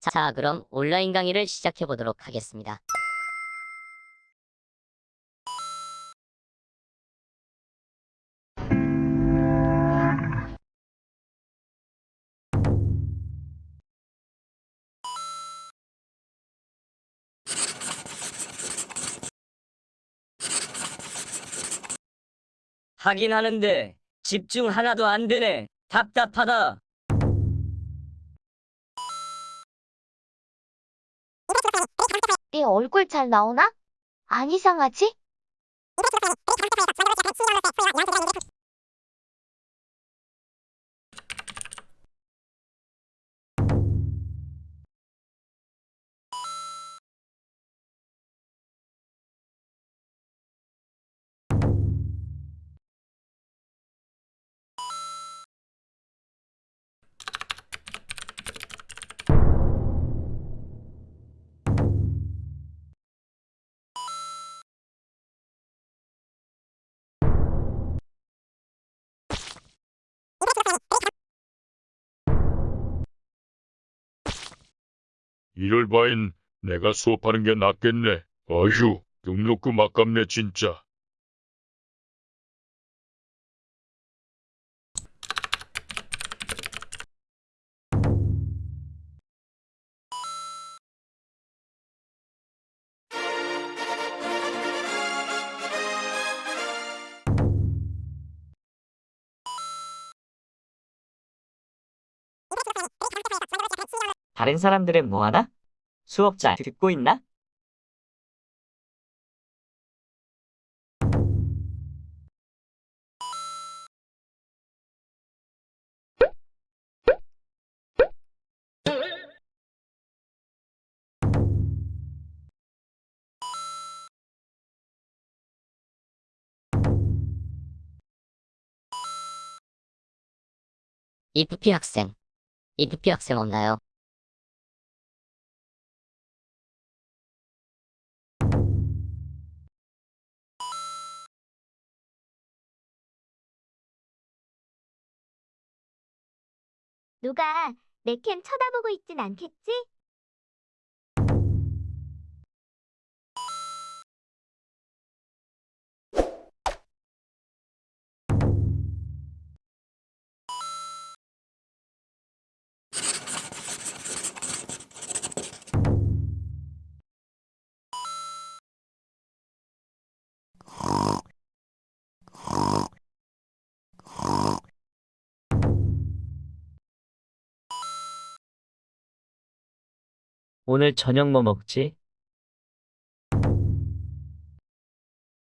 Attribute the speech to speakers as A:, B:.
A: 자, 그럼 온라인 강의를 시작해 보도록 하겠습니다.
B: 하긴 하는데 집중 하나도 안 되네. 답답하다.
C: 내 얼굴 잘 나오나? 안 이상하지?
D: 이럴 바엔 내가 수업하는 게 낫겠네. 어휴, 등록금 아깝네 진짜.
E: 다른 사람들은 뭐하나? 수업 잘 듣고 있나?
A: 이프피 학생. 이프피 학생 없나요?
C: 누가 내 캠 쳐다보고 있진 않겠지?
E: 오늘 저녁 뭐 먹지?